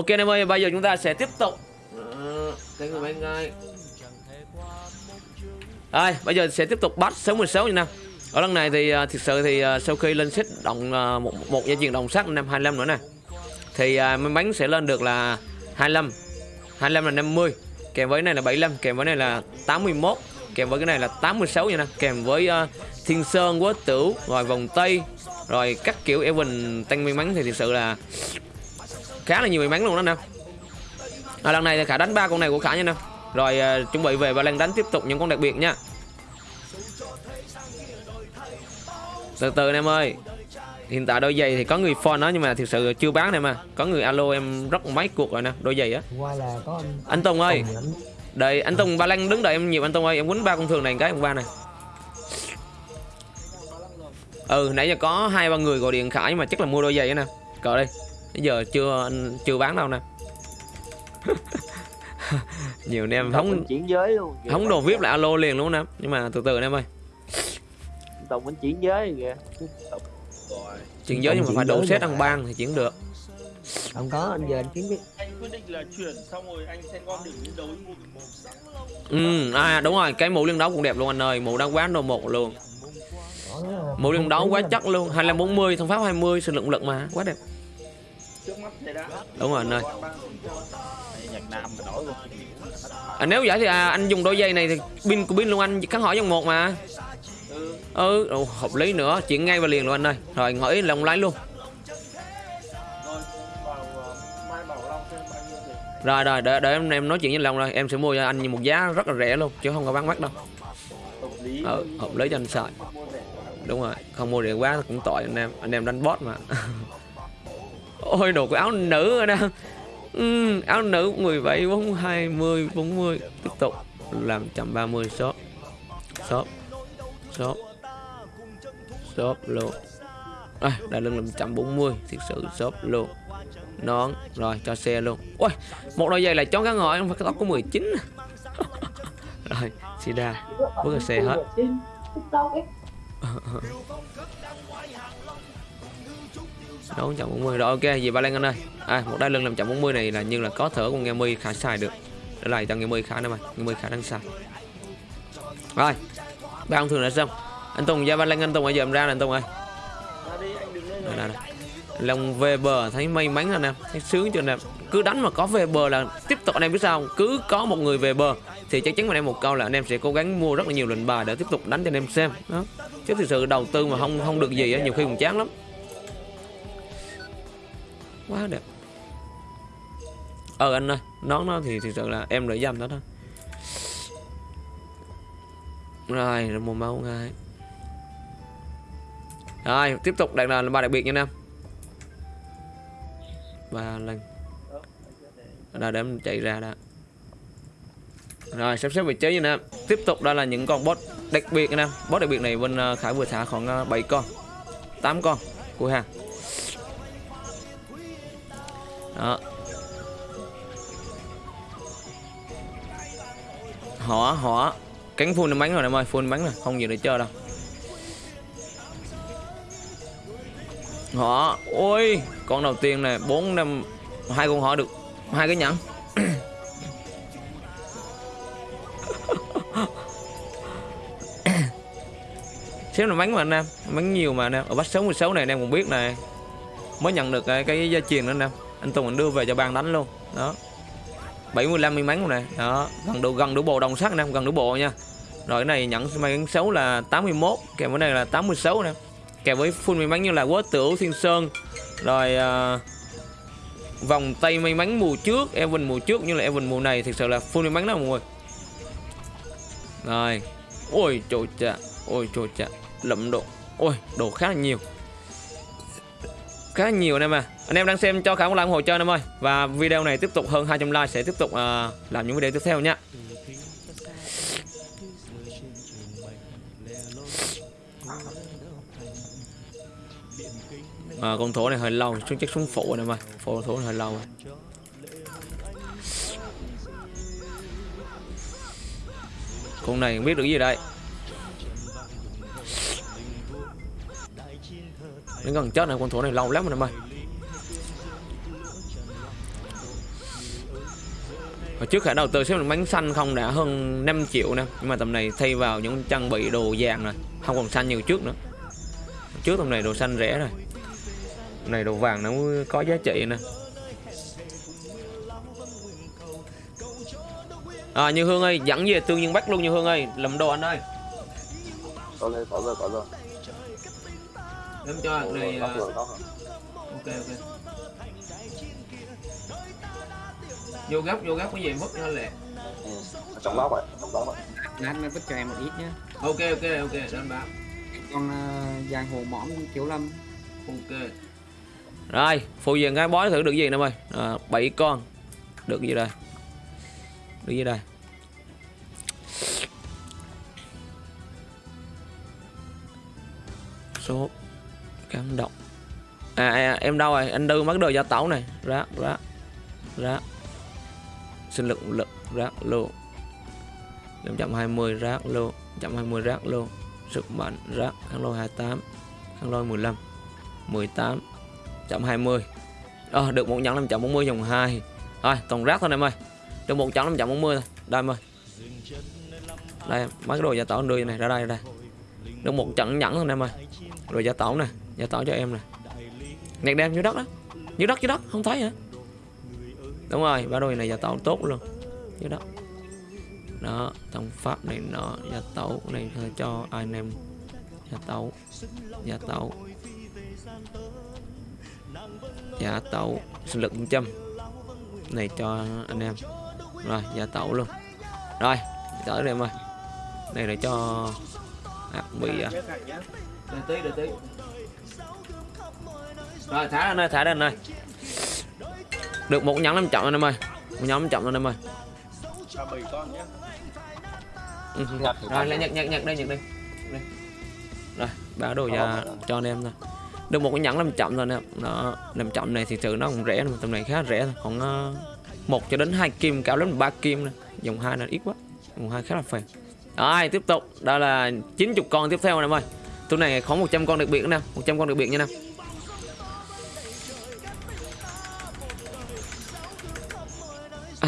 Ok anh em ơi, bây giờ chúng ta sẽ tiếp tục. Ờ, Cái người bên ngay. Đây, bây giờ sẽ tiếp tục bắt 66 nha. Nam Ở lần này thì uh, thực sự thì uh, sau khi lên set động uh, một, một gia truyền đồng sắt năm 25 nữa nè Thì may bánh sẽ lên được là 25 25 là 50 Kèm với này là 75, kèm với này là 81 Kèm với cái này là 86 nha nè. Kèm với uh, Thiên Sơn, Quốc Tửu, rồi vòng Tây Rồi các kiểu Evan tăng may mắn thì thực sự là khá là nhiều may mắn luôn đó nè à, lần này thì khả đánh ba con này của khả nha nè rồi uh, chuẩn bị về và lần đánh tiếp tục những con đặc biệt nha. Từ từ anh em ơi. Hiện tại đôi giày thì có người phone đó nhưng mà thực sự chưa bán này mà có người alo em rất mấy cuộc rồi nè đôi giày á. Anh anh Tùng ơi. Đợi anh Tùng ba lăng đứng đợi em nhiều anh Tùng ơi em quýnh ba con thường này cái ông ba này. Ừ nãy giờ có hai ba người gọi điện khải mà chắc là mua đôi giày nè cờ đây bây giờ chưa anh chưa bán đâu nè. Nhiều anh em mình chuyển giới luôn kìa. không đồ vip là alo liền luôn nè. Nhưng mà từ từ anh em ơi. Tùng mình chuyển giới kìa. Chuyển giới nhưng mà chuyển phải đủ set ăn ban thì chuyển được. Không có anh giờ anh kiếm biết anh quyết định là chuyển xong rồi anh sẽ gom điểm chiến đấu mua ừ à đúng rồi cái mũ liên đấu cũng đẹp luôn anh ơi. Mũ đang quán đồ một luôn. Mũ liên đấu quá chắc luôn. 25 40 thông pháp 20 sự lượng lực mà. Quá đẹp đúng rồi anh ơi à, nếu vậy thì à, anh dùng đôi giày này thì pin của pin luôn anh kháng hỏi trong một mà. Ừ. Ừ ồ, hợp lý nữa chuyển ngay vào liền luôn anh ơi. Rồi ngỏi lòng lái luôn. Rồi ờ, rồi rồi để, để em em nói chuyện với lòng rồi em sẽ mua cho anh một giá rất là rẻ luôn chứ không có bán mắc đâu. Ừ, hợp lý cho anh xài. Rẻ. Đúng rồi không mua rẻ quá cũng tội anh em anh em đánh bot mà ôi đồ của áo nữ rồi nè ừ, áo nữ 17 4 20 40 tiếp tục làm 130 shop shop shop shop luôn. À, đã lưng làm 140 thật sự shop luôn. Nón rồi cho xe luôn. Ôi một đôi giày là chó cá ngồi không phải cái tóc của 19 rồi sida bước ra xe hết Đấu chậm 40 rồi ok gì ba Lan anh ơi. À một đai lưng làm chậm 40 này là như là có thở con nghe mi khá xài được. Để lại cho nghe mi khá nữa mà. Nghe mi khá đang xài rồi ba ông thường đã xong. Anh Tùng ra ba Lan anh Tùng bây giờ em ra nè anh Tùng ơi. Đây, đây, đây. lòng về bờ thấy may mắn anh em thấy sướng cho anh em cứ đánh mà có về bờ là tiếp tục anh em biết sao không? cứ có một người về bờ thì chắc chắn anh em một câu là anh em sẽ cố gắng mua rất là nhiều lệnh bài để tiếp tục đánh cho anh em xem. Đó. Chứ thực sự đầu tư mà không không được gì á nhiều khi cũng chán lắm quá đẹp. Ờ anh ơi, nón nó thì thực sự là em đợi dành đó thôi. Rồi rồi một máu ngay. Rồi, tiếp tục đặt là ba đặc biệt nha nam ba lần. Là để em chạy ra đã. Rồi, sắp xếp vị trí nha nam tiếp tục đây là những con boss đặc biệt nha nam boss đặc biệt này bên ờ, khải vừa thả khoảng ờ, 7 con 8 con của hàng đó. Họ họ. Cánh full bắn rồi em ơi full bắn rồi không gì để chơi đâu. Họ ôi con đầu tiên này bốn năm hai con họ được hai cái nhẫn. Xíu là bắn mà anh em bắn nhiều mà anh em. Ở bắt sống 16 này anh em cũng biết này mới nhận được cái, cái gia truyền đó anh em anh Tùng anh đưa về cho ban đánh luôn. Đó. 75 miếng bánh này đó gần đủ gần đủ bộ đồng sắt anh em gần đủ bộ nha. Rồi cái này nhận may mắn xấu là 81 kèm cái này là 86 nè. Kèm với full may mắn như là quốc tửu thiên sơn. Rồi uh, vòng tay may mắn mùa trước Evan mùa trước như là Evan mùa này thực sự là full may mắn đó mọi người. Rồi. Ôi trời chà ôi trời chà lậm độ ôi đồ khá là nhiều khá nhiều anh em à. Anh em đang xem cho khả một like ủng hộ cho anh em ơi. Và video này tiếp tục hơn 200 like sẽ tiếp tục uh, làm những video tiếp theo nha. À, con thổ này hơi lâu xuống chắc xuống phụ anh em ơi. Phụ thổ này hơi lâu rồi. con này không biết được gì đây. Đến gần chết này, con thú này lâu lắm rồi em ơi Hồi trước khả đầu tư xếp bánh xanh không đã hơn 5 triệu nè, Nhưng mà tầm này thay vào những trang bị đồ vàng rồi, Không còn xanh như trước nữa. Trước tầm này đồ xanh rẻ rồi. Tầm này đồ vàng nó có giá trị nè. À Như Hương ơi, dẫn về tương nhiên bắt luôn, Như Hương ơi. Làm đồ anh ơi. Có rồi có rồi có rồi Em cho này rồi Ok ok. Vô gấp vô gấp cái gì mất nó lẹ ừ. trong đó vậy trong đó vậy lát mới vứt cho em một ít nhé. Ok ok ok anh báo. Con uh, giang hồ mõm kiểu lâm. Ok. Rồi phụ diện cái bói thử được gì nè ơi à, 7 con. Được gì đây Được gì đây Số cảm động. À, à, à em đâu rồi? Anh đưa mất đồ gia tấu này. Rác rác Rác Sinh lực lực rác luôn 520 rác luôn 120 rác luôn Sức mạnh rác kháng lôi 28 kháng lôi 15 18 120 à, được một nhẫn 540 dòng 2 Rồi toàn rác thôi em ơi. Được một nhẫn 540 thôi. Đây em ơi. Đây mấy cái đồ gia tỏ đưa này. Ra đây ra đây. Được một trận nhẫn thôi em ơi. Rồi gia tỏ này. Gia tỏ cho em nè. Nhạc đem dưới đất đó Dưới đất dưới đất không thấy hả? Đúng rồi ba đôi này gia tấu tốt luôn. Dưới đất. Đó thông pháp này nó gia tấu này cho anh em. Gia tấu gia tấu gia tấu sinh lực 100 này cho anh em. Rồi gia tấu luôn. Rồi tới đây em ơi. Này à. để cho à, bị à. Đợi tí đợi tí rồi thả ra nơi thả ra nơi được một nhẫn năm chậm anh em ơi. Một nhóm chậm anh em ơi. Ừ. Nhặt thì rồi lại nhặt nhặt. nhặt đây nhặt đây. Đây. rồi báo đồ ra cho anh em thôi. Được một cái nhẫn 500 thôi nè nó 500 này thì sự nó cũng rẻ tầm này khá rẻ thôi. Còn uh, một cho đến hai kim cao lắm ba kim nè dòng hai là ít quá. Dòng hai khá là phèn. Rồi tiếp tục. Đó là 90 con tiếp theo nè em ơi. Tôi này có 100 con đặc biệt nè 100 con đặc biệt nha nè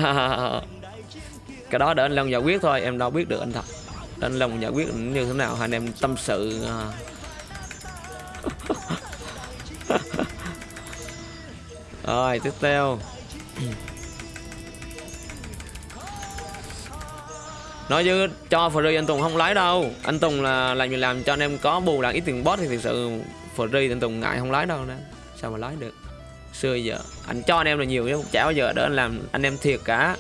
cái đó để anh Long giải quyết thôi, em đâu biết được anh thật. Để anh Long giải quyết như thế nào, hai anh em tâm sự à. rồi, tiếp theo. Nói chứ, cho free anh Tùng không lái đâu. Anh Tùng là làm gì làm cho anh em có bù là ít tiền boss thì thực sự free anh Tùng ngại không lái đâu nè. Sao mà lái được? Xưa giờ. Anh cho anh em là nhiều chứ chả bao giờ để anh làm anh em thiệt cả.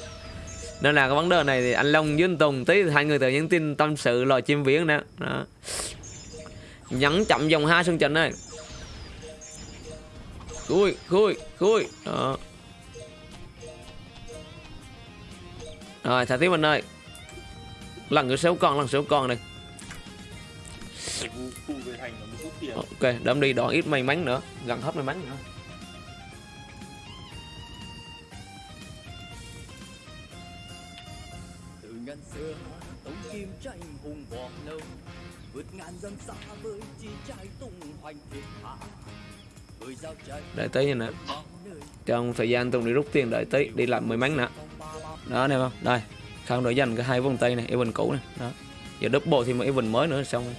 Nên là cái vấn đề này thì anh Long với anh Tùng tí hai người tự nhắn tin tâm sự lò chim viễn nè. Đó. nhắn chậm dòng hai sân trình này, khui khui khui. Đó. Rồi thả tiếp anh ơi. Lần nữa xấu con lần xấu con này ok đâm đi đoạn ít may mắn nữa. Gần hết may mắn nữa. Đợi tí nè. trong thời gian Tùng đi rút tiền đợi tí đi làm may mắn nè. Đó nè không? Đây không đổi dành cái hai vòng tay này event cũ này đó. Giờ double thì một event mới nữa xong rồi.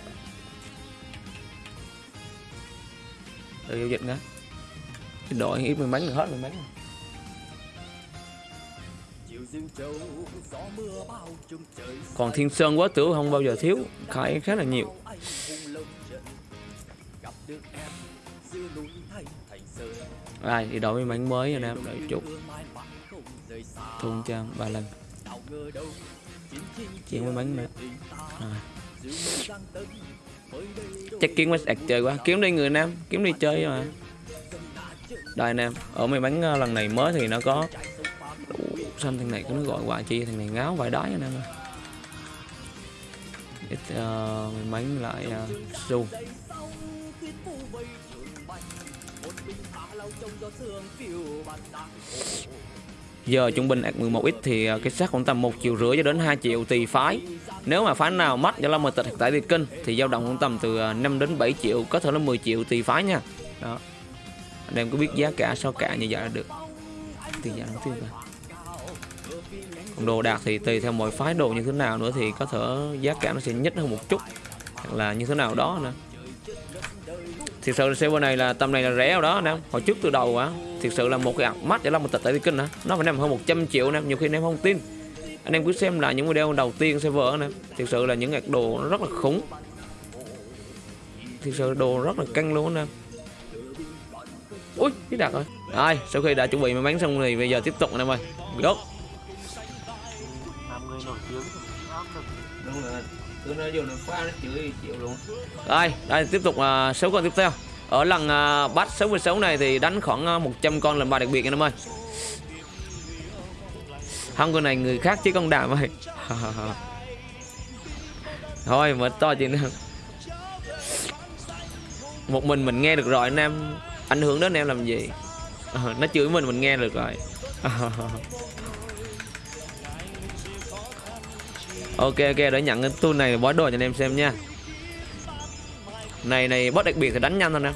Giao dịch nữa đổi ít mắn là hết may mắn rồi. Còn thiên sơn quá tử không bao giờ thiếu khai khá là nhiều. Ai đi đổi may mắn mới anh em đợi chút. thun trang ba lần. Chuyện may mắn nữa. rồi. đâu chắc kiếm quá sạc chơi quá. kiếm đi người nam kiếm đi chơi mà. đây em ở may mắn ờ, lần này mới thì nó có xanh thằng này có nó gọi hoài chi thằng này ngáo vài đái anh em ơi. Ít uh, may mắn lại uh, su. Giờ trung bình ạc 11x thì ờ, cái xác khoảng tầm 1 triệu rưỡi cho đến 2 triệu tùy phái. Nếu mà phái nào mất do là mờ tịch tại việt kinh thì dao động khoảng tầm từ 5 đến 7 triệu có thể là 10 triệu tùy phái nha. Đó. Anh em có biết giá cả sao cả như vậy là được. Tiền giá đầu tiên rồi còn đồ đạc thì tùy theo mỗi phái đồ như thế nào nữa thì có thể giá cả nó sẽ nhích hơn một chút. Hoặc là như thế nào đó nữa thực sự là server này là tầm này là rẻ rồi đó anh em hồi trước từ đầu á thực sự là một cái mắt để làm một tịch tại kinh hả? nó phải nằm hơn 100 triệu anh em nhiều khi anh em không tin. Anh em cứ xem lại những video đầu tiên server anh em thực sự là những ngạc đồ nó rất là khủng. Thực sự đồ rất là căng luôn anh em ui, cái đặt rồi. Rồi sau khi đã chuẩn bị may mắn xong thì bây giờ tiếp tục anh em ơi. Go nổi tiếng đúng rồi cứ nói nó nó chửi chịu luôn đây tiếp tục à, uh, số con tiếp theo. Ở lần uh, bắt 66 này thì đánh khoảng à, uh, 100 con lần bài đặc biệt anh em ơi. Không con này người khác chứ con đảm ơi. Thôi mà to chuyện nữa một mình mình nghe được rồi anh em ảnh hưởng đến anh em làm gì? Ờ, nó chửi mình mình nghe được rồi. ok ok, để nhận cái tool này bó đồ cho anh em xem nha. Này này, boss đặc biệt thì đánh nhanh thôi nè.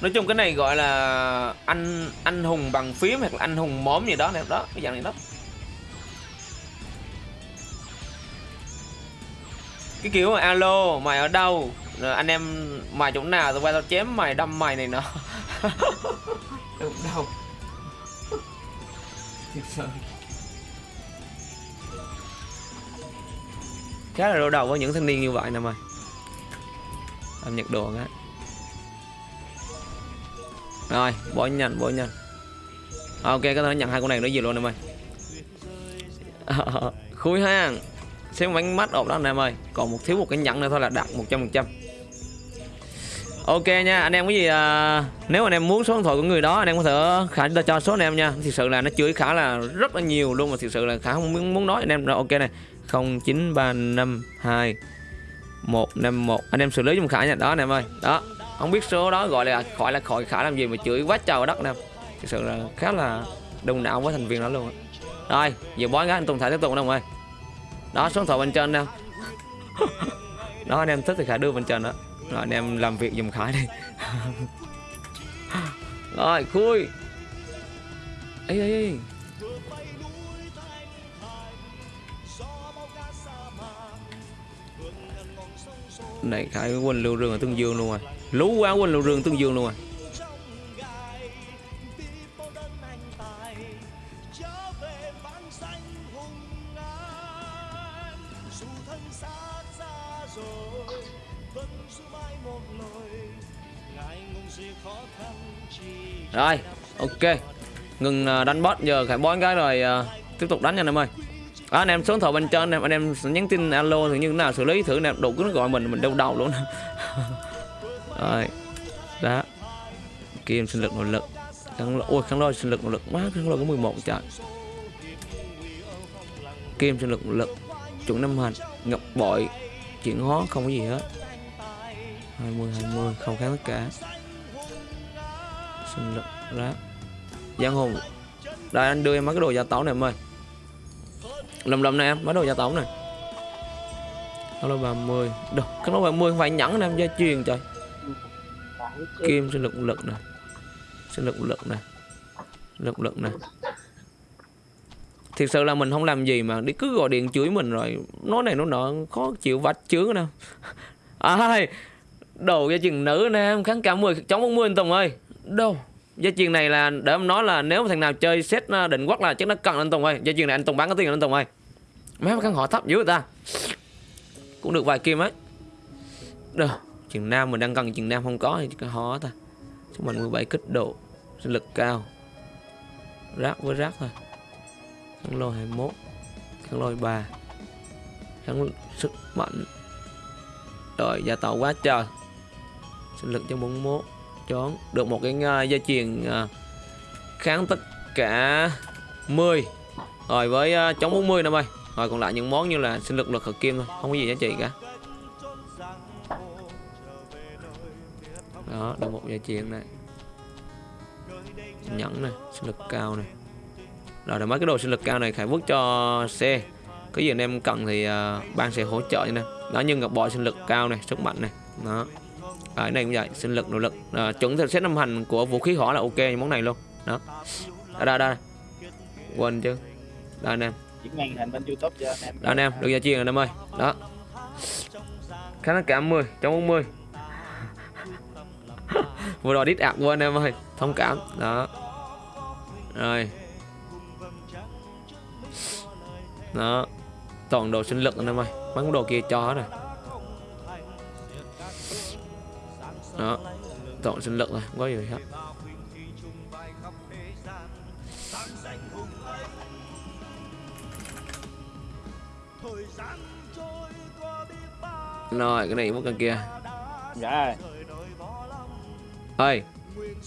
Nói chung cái này gọi là anh anh hùng bằng phím hoặc là anh hùng móm gì đó nè, đó, cái dạng này đó. Cái kiểu mà alo, mày ở đâu? Rồi anh em, mày chỗ nào? Tao qua tao chém mày, đâm mày này nọ. Đúng đâu Thiệt sự khá là đau đầu với những thanh niên như vậy nè mày. Làm nhật đồ á. Rồi, bỏ nhanh bỏ nhanh. Ok, có thể nhận hai con này nó gì luôn nè mày. Khui ha xem bánh mắt ổn đó anh em ơi. Còn một thiếu một cái nhẫn nữa thôi là đạt 100% ok nha anh em cái gì à, nếu anh em muốn số điện thoại của người đó anh em có thể khả ta cho số anh em nha. Thực sự là nó chửi khá là rất là nhiều luôn mà thực sự là khả không muốn, muốn nói. Anh em rồi ok này. 09352 151 anh em xử lý dùm khả nha. Đó anh em ơi. Đó không biết số đó gọi là khỏi là khỏi khả làm gì mà chửi quá trời đất nè. Thực sự là khá là đông não với thành viên đó luôn rồi giờ bói gái anh tùng thả tiếp tục đâu ơi đó số điện thoại bên trên nè đó, anh em thích thì khả đưa bên trên đó. Rồi, anh em làm việc dùng khải đi. Rồi, khui. Ấy ấy này, khải quên lưu rừng ở tương dương luôn rồi. Lú quá, quên lưu rừng tương dương luôn rồi. Rồi ok. Ngừng à, đánh boss giờ khải bón cái rồi uh, tiếp tục đánh nha anh em ơi. À, anh em số thầu bên trên anh em nhắn tin alo thử như thế nào xử lý thử anh em đủ cứ gọi mình mình đau đầu luôn. Rồi đó. Kim sinh lực nội lực. Kháng ôi khăn lôi sinh lực nội lực quá khăn lôi có 11 trời kim sinh lực nội lực chuẩn năm hành ngọc bội chuyển hóa không có gì hết. 20 20 không kháng tất cả sinh lực rác. Giang Hùng, đây anh đưa em mấy cái đồ gia táo này em ơi. Lầm lầm này em mấy đồ gia táo này. Đó là 30 được, cái đó 30 không phải nhẫn nè em gia truyền trời. Kim sinh lực lực này sinh lực lực này lực lực này thiệt sự là mình không làm gì mà đi cứ gọi điện chửi mình rồi. Nói này nó nọ khó chịu vạch chướng nè. Ai đồ gia truyền nữ nè em kháng cả 10 chống 40 anh Tùng ơi đâu? Gia truyền này là, để em nói là nếu thằng nào chơi set à, định quắc là chắc nó cần anh Tùng ơi. Gia truyền này anh Tùng bán có tiền anh Tùng ơi? Mấy căn hộ thấp dữ người ta. Cũng được vài kim ấy. Đâu, chừng nam mình đang cần, chừng nam không có thì cái họ ta. Chúng mình 17 kích độ, sinh lực cao. Rác với rác thôi. Khăn lôi 21 Khăn lôi 3 Khăn sức mạnh. Rồi gia tàu quá trời. Sinh lực cho 41 chón được một cái uh, dây chuyền uh, kháng tất cả 10 rồi với uh, chống 40 năm ơi rồi còn lại những món như là sinh lực lực hợp kim thôi không có gì giá trị cả. Đó được một dây chuyền này. Nhẫn này sinh lực cao này. Rồi là mấy cái đồ sinh lực cao này khải vứt cho xe. Cái gì anh em cần thì uh, ban sẽ hỗ trợ nha. Đó nhưng ngọc bội sinh lực cao này sức mạnh này. Đó à, cái này cũng vậy. Sinh lực nội lực. À, chuẩn theo set năm hành của vũ khí hỏa là ok món này luôn. Đó. À, đây đây quên chứ. Đây anh em. Đó anh em? Được gia chiên rồi anh em ơi. Đó. Khá là cảm 10 trong 40 vừa rồi đít ạc của anh em ơi. Thông cảm. Đó. Rồi. Đó. Toàn đồ sinh lực anh em ơi. Mấy đồ kia cho hết rồi đó. Toàn sinh lực rồi không có gì hết. Rồi cái này mất con kia. Dạ. Ơi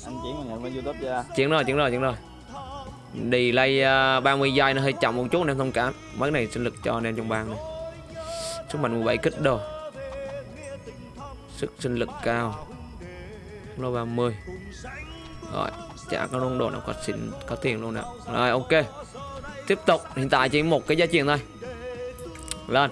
anh chuyển màn hình bên youtube cho chuyển rồi chuyển rồi chuyển rồi. Delay uh, 30 giây nó hơi chậm một chút em thông cảm. Mấy này sinh lực cho anh em trong bang này. Sức mạnh 17 kích đồ. Sức sinh lực cao lô 30 rồi chả có luôn đồ nào có xịn có tiền luôn nè. Rồi ok. Tiếp tục hiện tại chỉ một cái giá tiền thôi. Lên.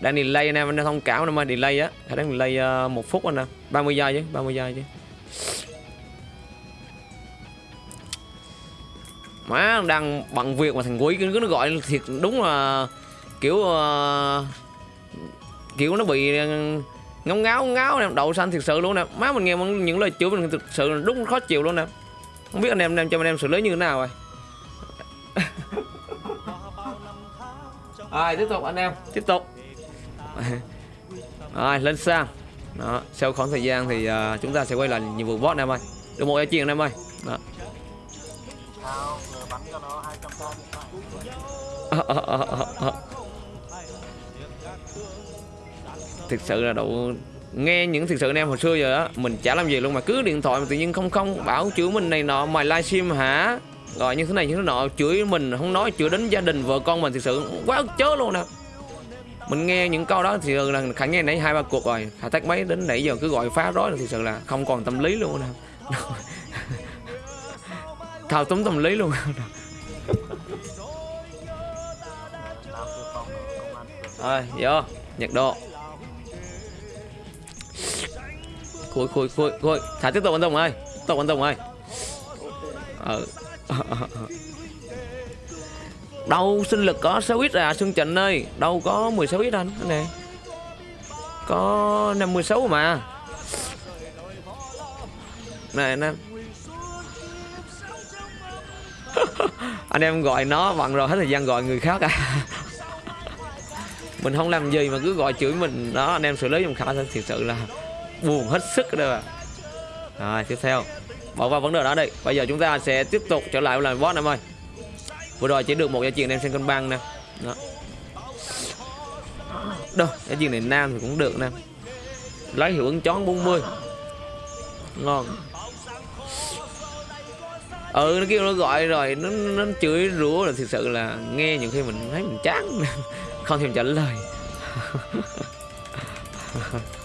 Đang delay anh em anh thông cảm anh em delay á. Khả năng delay uh, ờ, một phút anh em 30 giây chứ 30 giây chứ. Má đang bận việc mà thằng quý cứ nó gọi thiệt đúng là kiểu uh, kiểu nó bị ngáo ngáo ngáo nè đậu xanh thiệt sự luôn nè. Má mình nghe những lời chửi mình thực sự đúng khó chịu luôn nè. Không biết anh em anh em cho anh em xử lý như thế nào rồi. Rồi tiếp tục anh em tiếp tục. Rồi lên sang. Đó sau khoảng thời gian thì uh, chúng ta sẽ quay lại nhiệm vụ boss anh em ơi. Được một chiên anh em ơi. Đó. Sao người bắn cho nó thực sự là độ nghe những thực sự anh em hồi xưa giờ á, mình chả làm gì luôn mà cứ điện thoại mà tự nhiên không không bảo chửi mình này nọ, mày livestream hả? Rồi như thế này như thế nọ, chửi mình, không nói, chửi đến gia đình, vợ con mình thực sự quá chớ luôn nè. Mình nghe những câu đó thì là khả nghe nãy hai ba cuộc rồi khả tách mấy đến nãy giờ cứ gọi phá rối là thực sự là không còn tâm lý luôn nè. Thao túng tâm lý luôn. Nam rồi, vô, nhặt độ khôi khôi khôi khôi. Thả tiếp tục anh rồng ơi tục anh rồng ơi ờ. Đâu sinh lực có 6 ít à Xuân Trịnh ơi? Đâu có 16 ít anh nè. Này có 56 mà. Này anh em. Anh em gọi nó bằng rồi hết thời gian gọi người khác à. Mình không làm gì mà cứ gọi chửi mình. Đó, anh em xử lý dùng khả thật sự là buồn hết sức đây à rồi, tiếp theo. Bỏ qua vấn đề đó đi. Bây giờ chúng ta sẽ tiếp tục trở lại làm boss em ơi. Vừa rồi chỉ được một gia truyền em sang cân băng nè. Đó. Đâu gia truyền này nam thì cũng được nè. Lấy hiệu ứng chón 40 ngon. Ừ nó kêu nó gọi rồi, nó nó chửi rủa là thực sự là nghe nhiều khi mình thấy mình chán. Không thèm trả lời.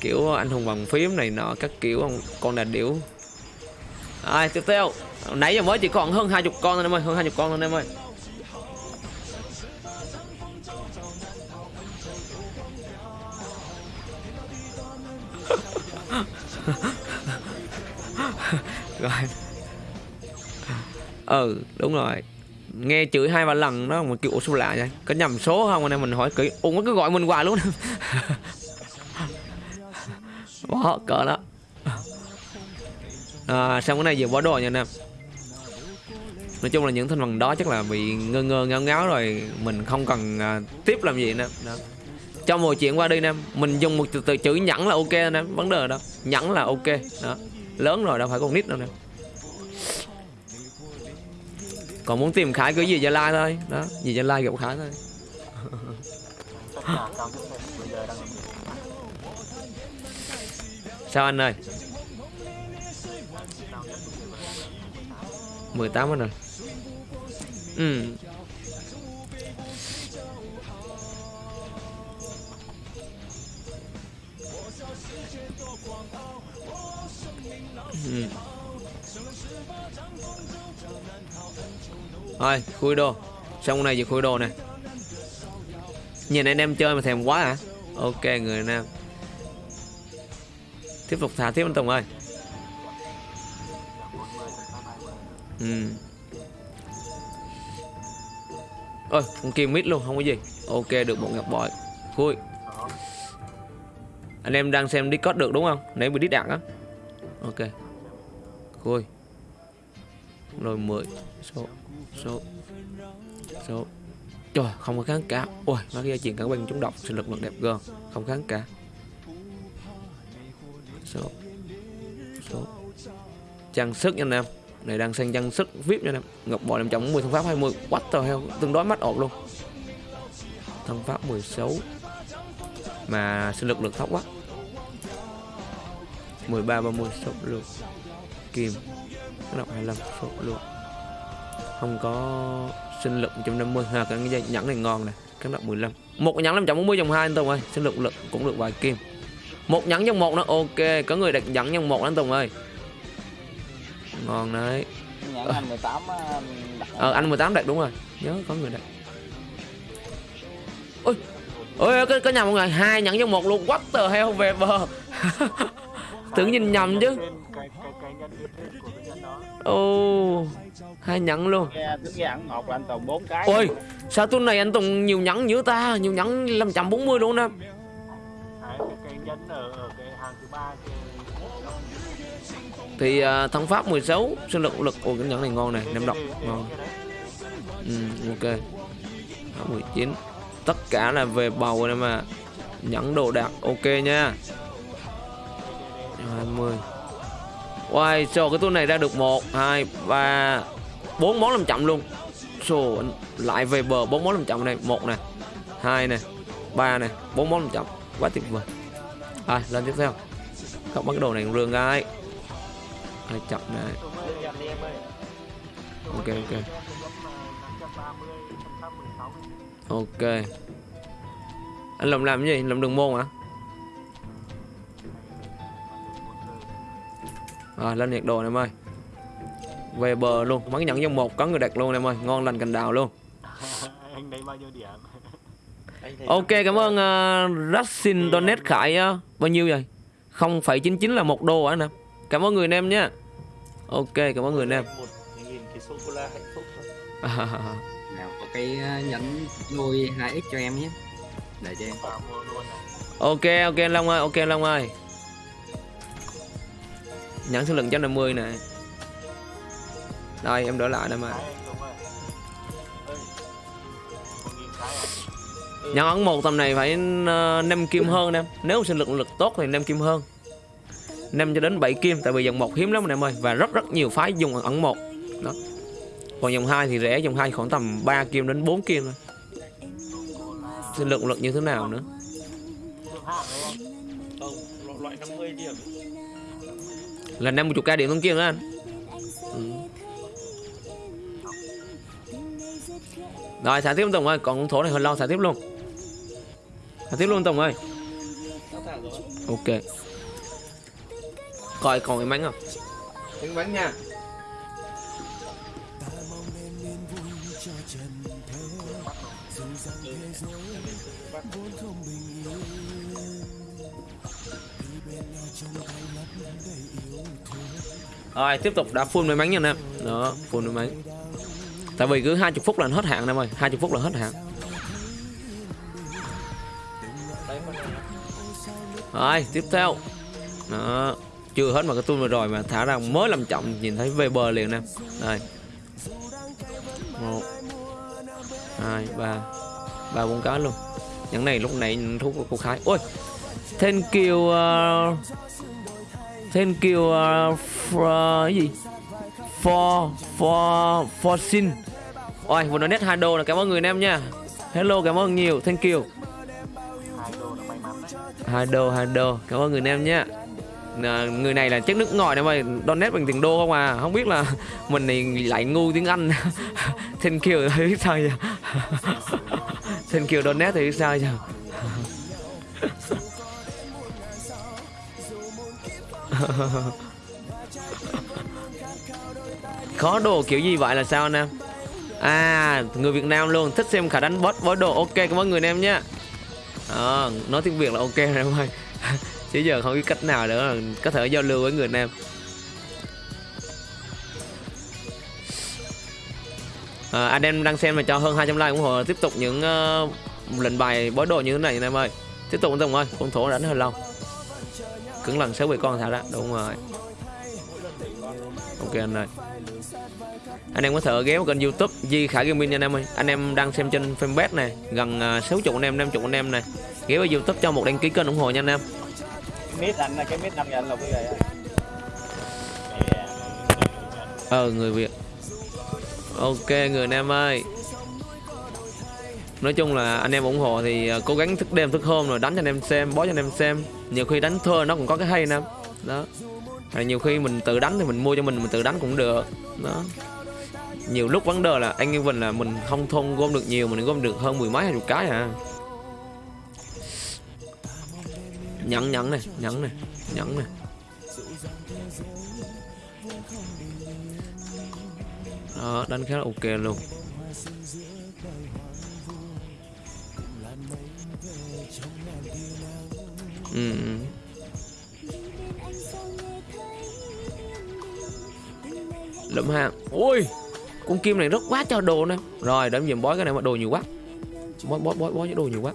kiểu anh hùng bằng phím này nọ, các kiểu con con đà điểu. Ai, tiếp theo. Nãy giờ mới chỉ còn hơn hai chục con thôi, em ơi, hơn hai chục con thôi, em ơi. Rồi. Ừ đúng rồi. Nghe chửi hai ba lần đó, mà kiểu số lạ vậy? Có nhầm số không? Anh em mình hỏi kỹ. Ủa nó cứ gọi mình hoài luôn. bỏ cỡ đó. À, xong cái này vừa bỏ đồ nha anh em. Nói chung là những thành phần đó chắc là bị ngơ ngơ ngáo ngáo rồi mình không cần à, tiếp làm gì nữa đó. cho mọi chuyện qua đi anh em. Mình dùng một từ, từ chữ nhẫn là ok anh em vấn đề đó nhẫn là ok đó. Lớn rồi đâu phải con nít đâu nè còn muốn tìm khải cứ gì gia lai thôi đó. Gì gia lai gặp khải thôi. sao anh ơi? 18 anh rồi ừ. Ừ. Thôi, khui đồ. Xong này giờ khui đồ nè. Nhìn anh em chơi mà thèm quá hả? Ok người nam. Tiếp tục thả tiếp anh Tùng ơi. Ừ. Ôi, con kia mít luôn, không có gì. Ok, được một ngọc bội. Khui. Anh em đang xem Discord được đúng không? Nãy bị đít đạn á. Ok. Khui. Rồi 10 Số Số Số. Trời, không có kháng cả Ôi, nó cái chuyện cả bên chúng độc Sinh lực lực đẹp gơn Không kháng cả Số Số Trang sức nha anh em. Này, đang sang trang sức VIP nha anh em. Ngọc bội 510 thân pháp 20 What the hell? Tương đối mắt ổn luôn. Thân pháp 16 Mà sinh lực lực thấp quá. 13 30 số lượng kìm đọc 25 số lượng Không có sinh lực 150 ha, cái dây nhẫn này ngon nè. Cái đọc 15 một nhẫn 540 dòng 2 anh Tùng ơi. Sinh lực lực cũng được vài kim một nhẫn dòng một nó ok có người đặt nhẫn dòng một anh Tùng ơi. Ngon đấy. Anh 18 á, đặt ờ anh 18 đặt đúng rồi. Nhớ có người đặt. Ôi ôi cái, cái nhà mọi người hai nhẫn trong một luôn. What the hell về bờ. Tưởng nhìn nhầm chứ. Ô hai nhẫn luôn. Nghe tính ra ăn một là anh Tùng 4 cái. Ôi sao tuần này anh Tùng nhiều nhẫn dữ ta? Nhiều nhẫn 540 luôn nè Đấy, cái cái nhân ở ở cái hàng thứ ba kia thì uh, thắng pháp 16 sinh lực lực ôi cái nhẫn này ngon này nem độc ngon. ừ, ok. Đó, 19 tất cả là về bầu này mà. Nhẫn đồ đạc ok nha. 20 Wow, so cái túi này ra được 1, 2, 3 4 món làm chậm luôn. So, lại về bờ 4 món làm chậm này một nè hai nè ba nè bốn món làm chậm. Quá tuyệt vời À, lên tiếp theo. Không bắt cái đồ này rương ai Ai chậm này. Ok, ok. Ok. Anh lầm làm cái gì? lầm đường môn hả? Rồi lên nhiệt đồ này em ơi. Về bờ luôn. Bắn nhận dòng một có người đặt luôn em ơi. Ngon lành cành đào luôn. Anh lấy bao nhiêu điểm? Ok cảm ơn uh, Rassin Donate Khải uh, Bao nhiêu vậy? 0,99 là một đô hả nè Cảm ơn người anh em nha Ok cảm ơn người anh em. Nào có cái ờ, nhẫn lôi 2x cho em nhé. Để cho em. Này. Ok ok anh Long ơi Ok anh Long ơi. Nhãn số lượng 150 nè Đây em đỡ lại đây mà Ừ. à Nhãn ấn một tầm này phải ờ, năm kim hơn em Nếu sinh lực lực tốt thì năm kim hơn. 5 cho đến 7 kim, Tại vì dòng 1 hiếm lắm anh em ơi, Và rất rất nhiều phái dùng ấn 1 Đó. Còn dòng 2 thì rẻ, Dòng 2 khoảng tầm 3 kim đến 4 kim thôi. Sinh lực lực như thế nào nữa? Là 50k điểm thông kim đó anh? Ừ. Rồi, xả tiếp tục Tùng Còn thổ này hơi lâu, xả tiếp luôn. Xả tiếp luôn Tùng ơi. Ok. Coi còn cái bánh không Cái bánh nha. Rồi tiếp tục đã full may mắn nha em Đó full may mắn Tại vì cứ 20 phút là hết hạn em ơi 20 phút là hết hạn rồi tiếp theo. Đó Chưa hết mà cái tool vừa rồi mà thả ra mới làm chậm Nhìn thấy về bờ liền nè. Đây. Một hai ba. Ba bốn cái luôn. Những này lúc nãy thú của cô khái ôi thank you uh, thank you uh, for ờ, cái gì? For for for sin ôi vừa nói nét hai đô là cảm ơn người em nha. Hello cảm ơn nhiều. Thank you hai đô hai đô cảm ơn người nam em nhé. À, người này là chất nước ngoài em ơi. Donate bằng tiền đô không à? Không biết là mình này lại ngu tiếng anh. Thank you thì biết sao giờ thank you donate thì biết sao giờ khó đồ kiểu gì vậy là sao anh em? À người Việt Nam luôn. Thích xem khả đánh boss với đồ. Ok cảm ơn người em nhé à, nói tiếng Việt là ok rồi em ơi. Chứ giờ không biết cách nào nữa là có thể giao lưu với người nam. Em à, anh em đang xem mà cho hơn 200 like ủng hộ tiếp tục những uh, lệnh bài bói đồ như thế này anh em ơi. Tiếp tục anh Tùng ơi con thổ đánh hơi lâu. Cứng lần sáu bị con thả ra đúng rồi ok anh ơi. Anh em có thể ghé vào kênh youtube Di Khải Gaming nha anh em ơi. Anh em đang xem trên fanpage này gần uh, 60 anh em 50 anh em này. Ghé vào youtube cho một đăng ký kênh ủng hộ nha anh em. Mít anh cái mít năm anh là cái gì ờ người việt. Ok người anh em ơi. Nói chung là anh em ủng hộ thì uh, cố gắng thức đêm thức hôm rồi đánh cho anh em xem bó cho anh em xem. Nhiều khi đánh thơ nó cũng có cái hay em đó hay nhiều khi mình tự đánh thì mình mua cho mình mình tự đánh cũng được. Đó. Nhiều lúc vấn đề là anh như mình là mình không thôn gom được nhiều, mình gom được hơn mười mấy, hai chục cái à. Nhẫn nhẫn này nhẫn này nhẫn này. Đó, đánh khá là ok luôn. Ừ. ừ. Lụm hàng ui con kim này rất quá cho đồ nè. Rồi đếm dùm bói cái này mà đồ nhiều quá. Bói bói bói bói đồ nhiều quá.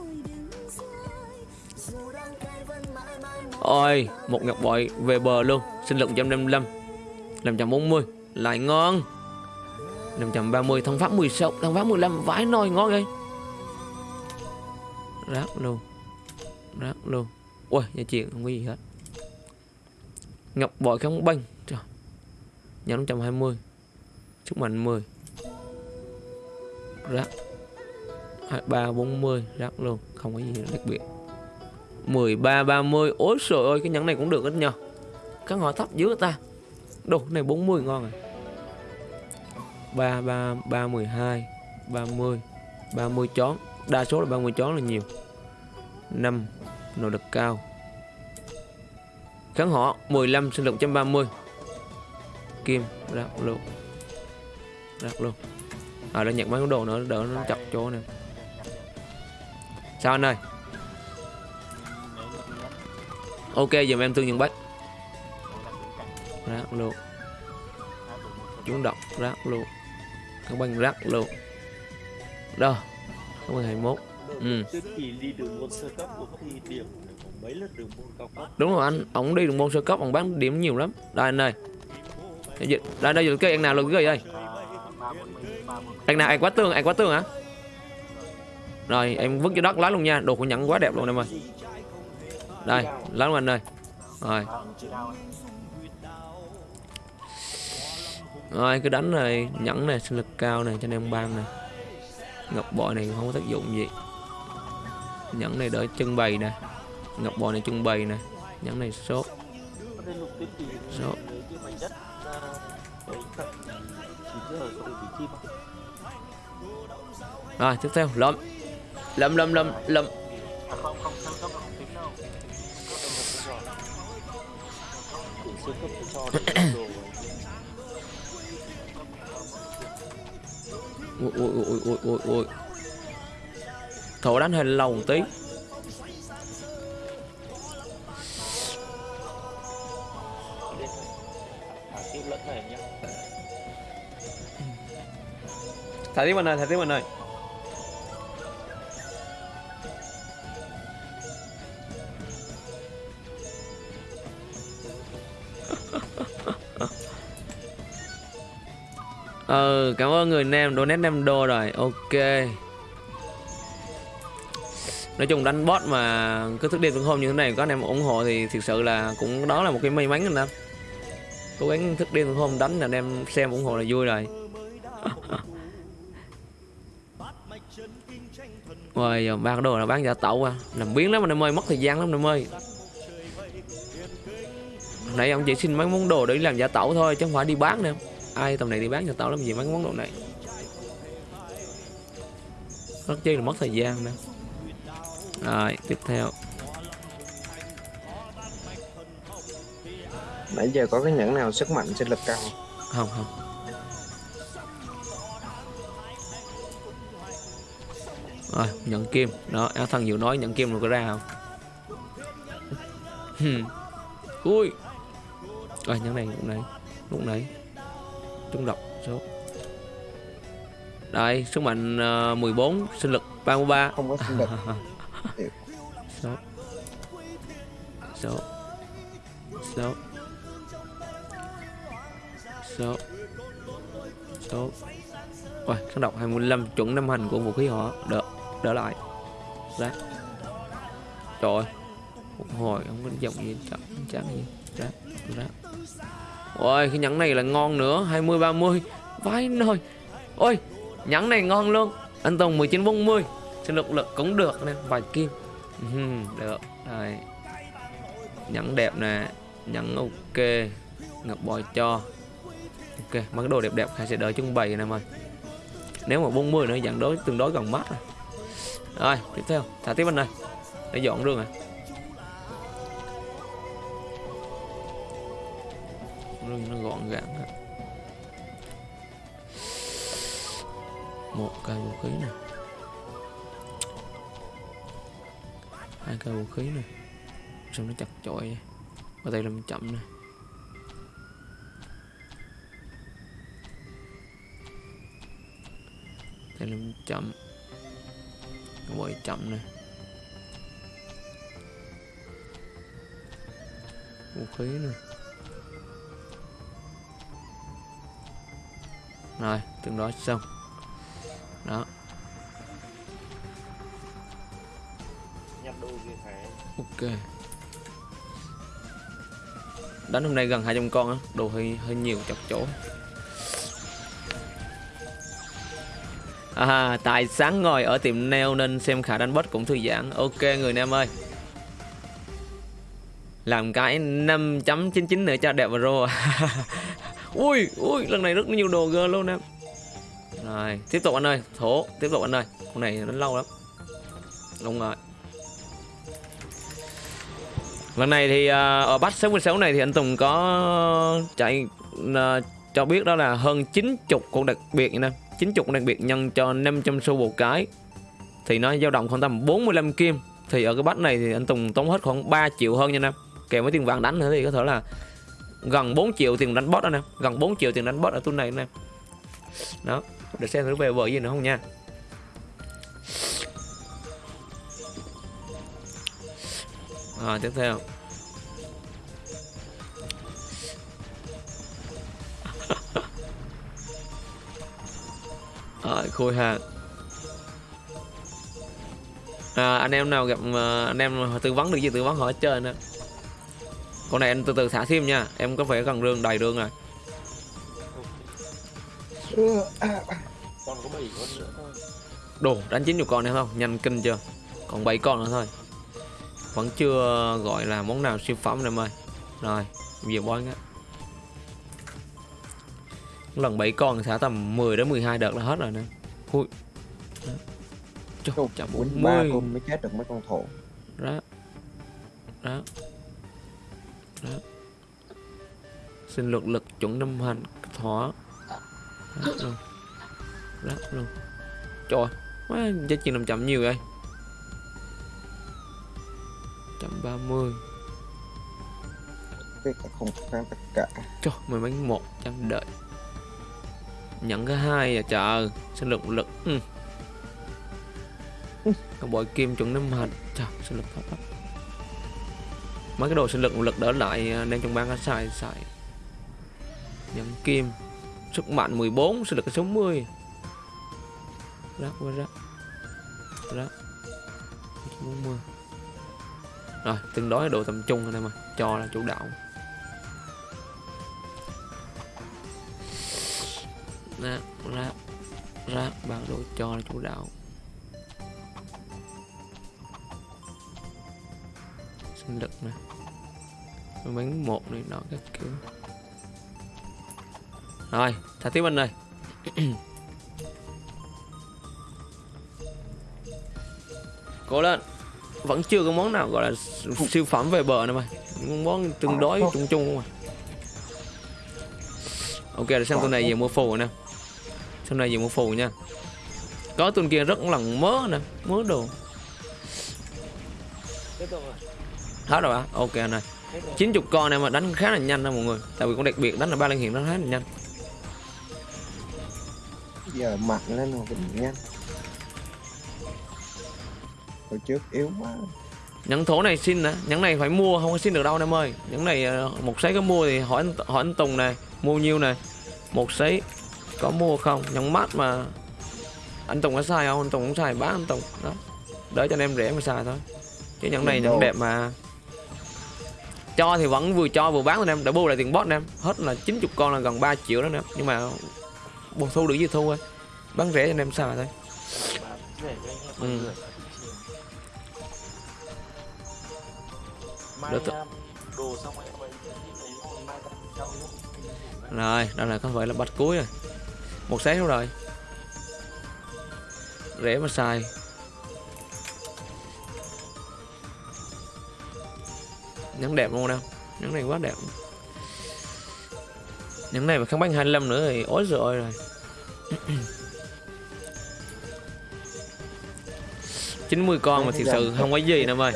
Ôi một ngọc bội về bờ luôn. Sinh lực 155 540 lại ngon. 530 thông pháp 16 thông pháp 15 vãi nồi ngon ghê rác luôn. Rác luôn. Ui nhà chuyện không có gì hết. Ngọc bội không banh nhóm 120 sức mạnh 10 rác 3, 40 rác luôn không có gì đặc biệt. 13 30 ôi trời ơi cái nhẫn này cũng được ít nhờ. Các ngõ thấp dữ ta. Đồ cái này 40 ngon rồi 3 3 3 12 30 30 chón. Đa số là 30 chón là nhiều. 5 nội lực cao. Kháng họ 15 sinh lực 130 kim ra luôn ra luôn à đây nhận mấy cái đồ nữa, đỡ nó chặt chỗ nè. Sao anh ơi? Ok dùm em thương nhận bách. Rác luôn chúng đọc rác luôn các bạn rác luôn đâu không phải 21 ừ. đúng rồi anh, ổng đi đường môn sơ cấp ổng bán điểm nhiều lắm. Đây anh ơi. Dạ, dạ. đây đây cái anh nào là cái gì đây? Anh nào? Anh quá tương anh quá tương hả? Rồi, em vứt cho đất lá luôn nha. Đồ của nhẫn quá đẹp luôn, em ơi. Đây, lá luôn anh ơi rồi. Rồi, cứ đánh này. Nhẫn này, sinh lực cao này, cho nên ban này. Ngọc bội này không có tác dụng gì. Nhẫn này đỡ trưng bày nè. Ngọc bội này trưng bày nè. Nhẫn này sốt. Sốt. Rồi, tiếp theo, lâm. Lâm lâm lâm lâm. Ôi ôi ôi ôi ôi ôi. thổ đánh hơi lâu một tí. Thả tiếp mình ơi thả tiếp mình ơi ừ cảm ơn người nam donate 5 đô rồi, ok. Nói chung đánh bot mà cứ thức đêm thức hôm như thế này, có anh em ủng hộ thì thực sự là cũng đó là một cái may mắn anh em cố gắng thức đêm thức hôm đánh là anh em xem ủng hộ là vui rồi. Rồi giờ ba đồ là bán giả tẩu à. Làm biến lắm anh em ơi mất thời gian lắm anh em ơi Nãy ông chỉ xin mấy món đồ để làm giả tẩu thôi chứ không phải đi bán nữa. Ai tầm này đi bán cho tao lắm gì mấy món đồ này? Rất chi là mất thời gian nữa. Rồi tiếp theo. Nãy giờ có cái nhẫn nào sức mạnh sinh lực cao? Không? không rồi nhận kim. Đó áo thân vừa nói nhận kim rồi có ra không? Ui. Rồi nhẫn này lúc nãy lúc nãy. Trúng độc số. Đây sức mạnh ờ, 14 sinh lực 33 không có sinh lực. Số. Số. Số. Số. Số. Ôi, kháng độc 25 chuẩn năm hành của vũ khí họ. Đỡ đỡ lại. Ra. Trời ơi. Một hồi, không có giọng gì, chậm chẳng gì. Ra ra. Ôi cái nhẫn này là ngon nữa. 20 30 vãi nồi ôi nhẫn này ngon luôn. Anh Tùng 19 40 sinh lực lực cũng được nè, vài kim. Ừ, được. Đây. Nhẫn đẹp nè. Nhẫn ok. Ngập bòi cho. Ok, mấy cái đồ đẹp đẹp khai sẽ đợi trưng bày nè em nếu mà 40 nữa, dạng đối, tương đối gần mắt rồi rồi, tiếp theo. Thả tiếp bên này. Để dọn rương à. Rương nó gọn gàng hết một cây vũ khí nè. Hai cây vũ khí nè. Xong nó chặt chội và đây tay làm chậm nè. Tay làm chậm bội chậm nè. Vũ khí nè. Rồi từng đó xong. Đó. Ok. Đánh hôm nay gần 200 con á đồ hơi hơi nhiều chặt chỗ à, tại sáng ngồi ở tiệm nail nên xem khả đánh bot cũng thư giãn. Ok người nam ơi. Làm cái 5.99 nữa cho đẹp và rô. Ui ui lần này rất nhiều đồ gơ luôn em. Rồi tiếp tục anh ơi. Thổ tiếp tục anh ơi. Con này nó lâu lắm. Đúng rồi. Lần này thì uh, ở bắt 66 này thì anh Tùng có chạy uh, cho biết đó là hơn 90 con đặc biệt nha nè. 90 đặc biệt nhân cho 500 xu một cái. Thì nó dao động khoảng tầm 45 kim. Thì ở cái bắt này thì anh Tùng tốn hết khoảng 3 triệu hơn nha nè kèm với tiền vàng đánh nữa thì có thể là gần 4 triệu tiền đánh boss đó nè gần 4 triệu tiền đánh boss ở tuần này nè đó để xem thử về vợ gì nữa không nha. À, tiếp theo. Rồi khôi ha. À, anh em nào gặp à, anh em tư vấn được gì tư vấn hỏi chơi trơn á. Con này anh từ từ thả thêm nha em có vẻ gần rương đầy rương rồi. Đồ đánh chín chục con nữa không? Nhanh kinh chưa? Còn 7 con nữa thôi. Vẫn chưa gọi là món nào siêu phẩm em ơi. Rồi bây giờ bói á lần 7 con thả tầm 10 đến 12 đợt là hết rồi nè. Ui. Đó. Trời, Chục, chậm quýnh ba 40 con mới chết được mấy con thổ. Đó. Đó. Đó. Sinh lực lực chuẩn năm hành thỏa. Đó luôn. Đó luôn. Trời quá giá trị làm chậm nhiều vậy? Trăm ba mươi. Cái cả không kháng tất cả. Trời mười mấy một trăm đợi nhận cái hai à trời. Sinh lực lực ừ. còn bội kim chuẩn năm hành trời sinh lực thấp lắm mấy cái đồ sinh lực lực đỡ lại à, nên trong ban xài xài. Nhận kim. Sức mạnh 14 sinh lực 60 rác qua rác rác 40 rồi tương đối độ tầm trung anh em ơi. Cho là chủ đạo bản đồ cho là chủ đạo. Sinh lực nè. Bánh một này nọ các kiểu. Rồi thả tiếp anh ơi. Cố lên. Vẫn chưa có món nào gọi là siêu phẩm về bờ nữa mà món tương đối chung chung không à? Ok để sang tuần này về mua phù nè tuần này về mua phù nha. Có tuần kia rất lần mớ nè mớ đồ. Tiếp tục rồi. Hết rồi hả? Ok anh ơi. Hết rồi 90 con này mà đánh khá là nhanh đó mọi người. Tại vì con đặc biệt đánh là ba liên hiện nó khá là nhanh. Giờ mạnh lên rồi cũng nhanh. Hồi trước yếu quá. Nhẫn thổ này xin nè. Nhẫn này phải mua không có xin được đâu em ơi. Nhẫn này ờ, một sấy có mua thì hỏi anh hỏi anh Tùng này mua nhiêu này? Một sấy có mua không? Nhẫn mát mà. Anh Tùng có xài không? Anh Tùng cũng xài bán anh Tùng. Đó. Đỡ cho anh em rẻ mà xài thôi. Chứ nhẫn này nhẫn đẹp mà. Cho thì vẫn vừa cho vừa bán anh em. Đã bù lại tiền bot anh em. Hết là 90 con là gần 3 triệu đó nè nhưng mà bù thu được gì thu thôi. Bán rẻ cho anh em xài thôi. Anh Ừ. Được rồi. đó là có phải là bạch cuối rồi Một sáng rồi. Rẻ mà xài. Nhắn đẹp luôn nè Nhắn này quá đẹp. Nhắn này mà không bán 25 nữa thì ối rồi rồi. chín mươi con mà thực sự không có gì nè ơi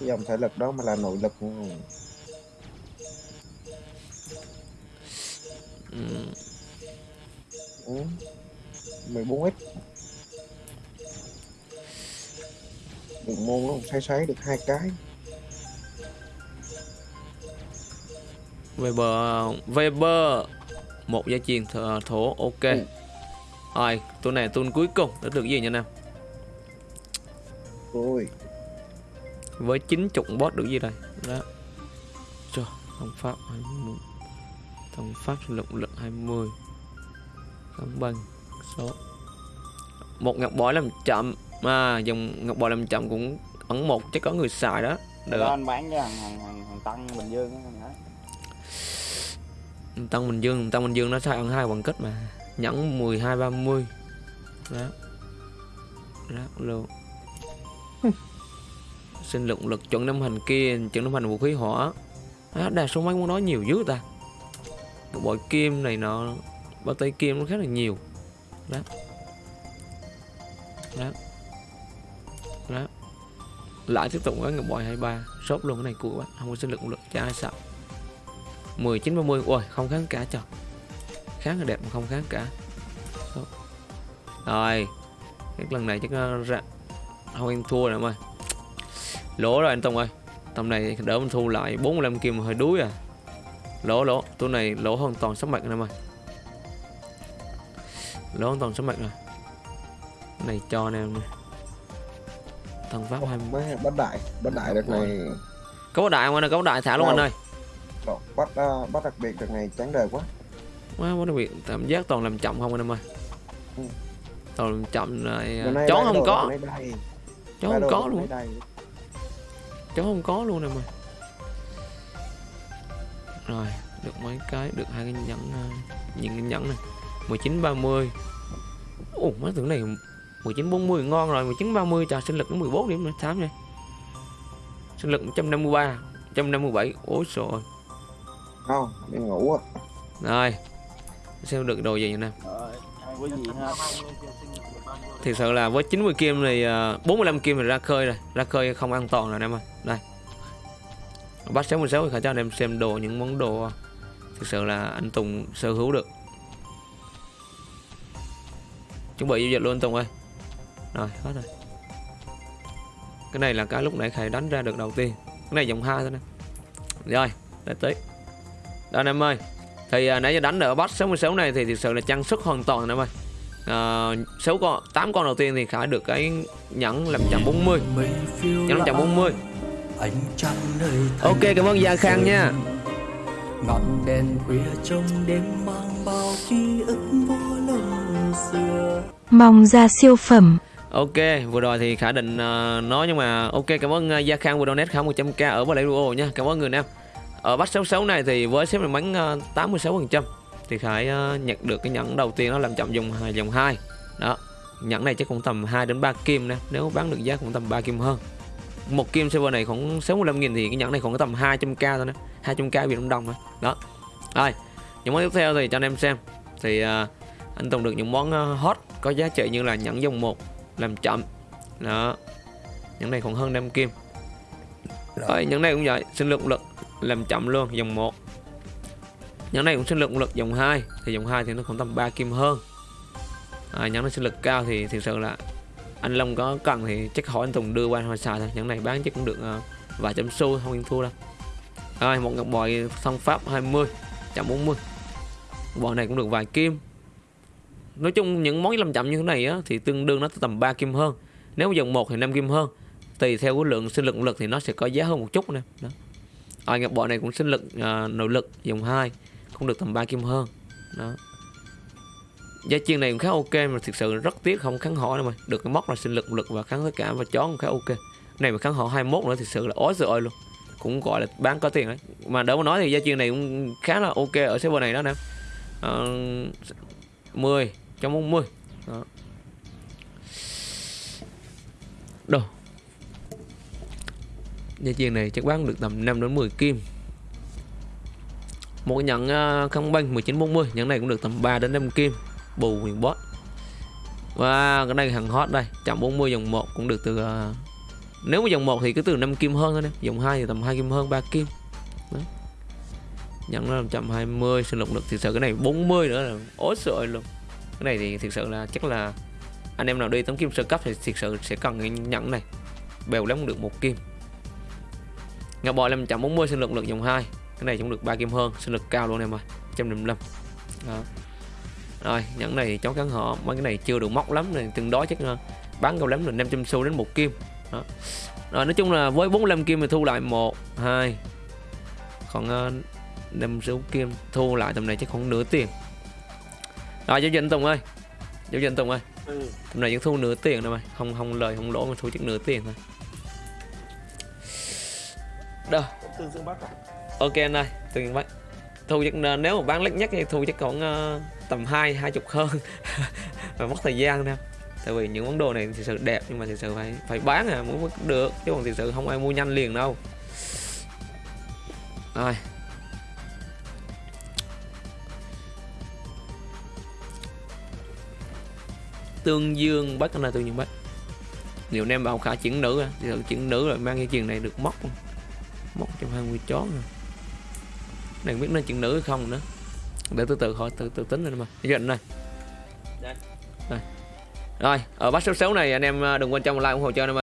cái dòng thể lực đó mà là nội lực ừ. Ừ. Ừ. 14x được môn nó xoay xoáy được hai cái. Weber Weber. Một gia truyền thổ, thổ ok. Ừ. rồi tôi này tuần cuối cùng. Đã được gì nha nam ôi với 90 boss được gì đây đó. Cho thông pháp 20 thông pháp lực lực 20 cân bằng số. Một ngọc bội làm chậm à dòng ngọc bội làm chậm cũng ẩn một chắc có người xài đó. Được Đó anh bán cho thằng thằng thằng, thằng Tân Bình Dương nói. Tăng Bình Dương Tăng Bình Dương nó sai ăn hai bằng kết mà. Nhẫn 12 30 đó. Đó luôn sinh lượng lực chuẩn năm hành kia chuẩn năm hành vũ khí hỏa. Đó, đa số mấy món đó nhiều dữ ta. Bội kim này nọ bao tay kim nó khá là nhiều. Đó. Đó. Đó. Lại tiếp tục với ngọc bội 23 sốt luôn cái này của bạn không có sinh lực lực cho ai sợ. 19 30 ôi, không kháng cả trời. Kháng là đẹp mà không kháng cả. Đó. rồi. Cái lần này chắc nó ra. Không em thua rồi em ơi. Lỗ rồi anh Tông ơi. Tầm này đỡ mình thu lại 45 kim hơi đuối à. Lỗ lỗ. Tôi này lỗ hoàn toàn sắp mạch em ơi hoàn toàn sắp mạch rồi. Cái này cho anh em nè thần pháp 20 mới bắt đại bắt đại đợt này có đại không anh ơi? Có đại thả luôn anh ơi. Độ, bắt uh, bắt đặc biệt đợt này chán đời quá. Quá quá đặc biệt. Cảm giác toàn làm chậm không anh em ơi? Ừ. toàn làm chậm này Bữa nay chó không đồ có. chó không có luôn. chó không có luôn nè mà rồi được mấy cái được hai cái nhẫn ờ, những cái nhẫn này 19 30 ồ mấy tưởng này 19 40 ngon rồi 19 30 trời sinh lực nó 14 điểm nữa thám nha sinh lực 153 157 ôi trời không đi ngủ á. Rồi xem được đồ gì vậy nè. Rồi, ai có gì ha. 120 tiền sinh được bao nhiêu Thực sự là với 90 kim thì ờ, 45 kim thì ra khơi rồi Ra khơi không an toàn rồi em ơi. Đây. Bắt 66 thì khả cho anh em xem đồ những món đồ Thực sự là anh Tùng sở hữu được Chuẩn bị giao dịch luôn Tùng ơi. Rồi hết rồi. Cái này là cái lúc nãy Khải đánh ra được đầu tiên. Cái này dòng hai thôi nè. Rồi để tới Đó anh em ơi Thì à, nãy giờ đánh ở bắt 66 này thì thực sự là trang sức hoàn toàn anh em ơi. À, 6 con 8 con đầu tiên thì Khải được cái nhẫn làm 140 nhẫn làm 140 ánh nơi Ok cảm ơn Gia Khang nha. Ngọn đèn khuya trong đêm mang bao ký ức Mong ra siêu phẩm. Ok vừa rồi thì Khả định uh, nói nhưng mà ok cảm ơn uh, Gia Khang vừa donate Khải 100k ở Bà Lê Duo nha. Cảm ơn người Nam. Ở bắt 66 này thì với xếp may mắn uh, 86% thì Khải uh, ờ, nhận được cái nhẫn đầu tiên đó làm chậm dùng dòng 2 đó nhẫn này chắc cũng tầm 2 đến 3 kim nè nếu bán được giá cũng tầm 3 kim hơn. Một kim server này khoảng 65 000 thì cái nhẫn này khoảng tầm 200k thôi nè 200k Việt Nam đồng thôi. Đó rồi những món tiếp theo thì cho anh em xem. Thì uh, anh Tùng được những món uh, hot có giá trị như là nhẫn dòng 1 làm chậm. Đó. Những này còn hơn 5 kim. Rồi. Những này cũng vậy sinh lực lực làm chậm luôn dòng 1 những này cũng sinh lực lực dòng 2 thì dòng 2 thì nó khoảng tầm 3 kim hơn. À, những này sinh lực cao thì thực sự là anh Long có cần thì chắc hỏi anh Tùng đưa qua hồi xài thôi. Những này bán chắc cũng được uh, vài trăm xu không yên thua đâu. Rồi một ngọc bội thông pháp 20 140 bộ này cũng được vài kim nói chung những món làm chậm như thế này á, thì tương đương nó tầm 3 kim hơn. Nếu dòng 1 thì 5 kim hơn. Tùy theo cái lượng sinh lực lực thì nó sẽ có giá hơn một chút nè. Đó. Rồi ngọc bộ này cũng sinh lực à, nội lực dòng 2 cũng được tầm 3 kim hơn. Đó. Giá chiên này cũng khá ok mà thực sự rất tiếc không kháng họ đâu mà. Được cái móc là sinh lực lực và kháng tất cả và chó cũng khá ok. Cái này mà kháng họ 21 nữa thực sự là ối rồi luôn. Cũng gọi là bán có tiền đấy. Mà đỡ mà nói thì gia chiên này cũng khá là ok ở server này đó nè. Ờ, à, 10 140 đó. Đồ. Gia chiên này chắc bán được tầm 5 đến 10 kim. Một cái nhận uh, à, không banh 1940 Nhẫn này cũng được tầm 3 đến 5 kim. Bù huyền boss Và cái này hàng hot đây 140 dòng 1 cũng được từ uh, Nếu mà dòng 1 thì cứ từ 5 kim hơn thôi nè Dòng 2 thì tầm 2 kim hơn 3 kim. Đó. Nhẫn nó 120 Sinh lực lực thì sợ cái này 40 nữa là ối sợ luôn cái này thì thực sự là chắc là anh em nào đi tấm kim sơ cấp thì thực sự sẽ cần cái nhẫn này. Bèo lắm được một kim. Ngọc bội 540 sinh lực lực dòng 2 cái này cũng được 3 kim hơn sinh lực cao luôn em ơi 155 đó. Rồi nhẫn này cháu cắn họ. Mấy cái này chưa được móc lắm này tương đối chắc bán cao lắm là 500 xu đến một kim. Đó. rồi nói chung là với 45 kim thì thu lại một hai. Còn uh, 5 số kim thu lại tầm này chắc khoảng nửa tiền rồi giao dịch Tùng ơi. Giao dịch Tùng ơi. Ừ. tầm này vẫn thu nửa tiền thôi mà. Không không lời không lỗ mà thu chắc nửa tiền thôi. Đâu? Tương dương bắc à? ok anh ơi tương dương bắc thu chắc nếu mà bán lít nhất thì thu chắc còn uh, tầm hai hai chục hơn. Và mất thời gian nè. Tại vì những món đồ này thực sự đẹp nhưng mà thực sự phải phải bán à muốn được. Chứ còn thực sự không ai mua nhanh liền đâu. Rồi tương dương bắc là tương dương bắc nếu em bảo khả chuyển nữ thì thử chuyển nữ rồi mang cái chuyện này được móc móc trong hai mươi chó rồi. Này biết nó chuyển nữ hay không nữa. Để từ từ hỏi từ từ tính rồi mà. Dần này đây. rồi ở bắt số 6 này anh em đừng quên cho một like ủng hộ cho anh em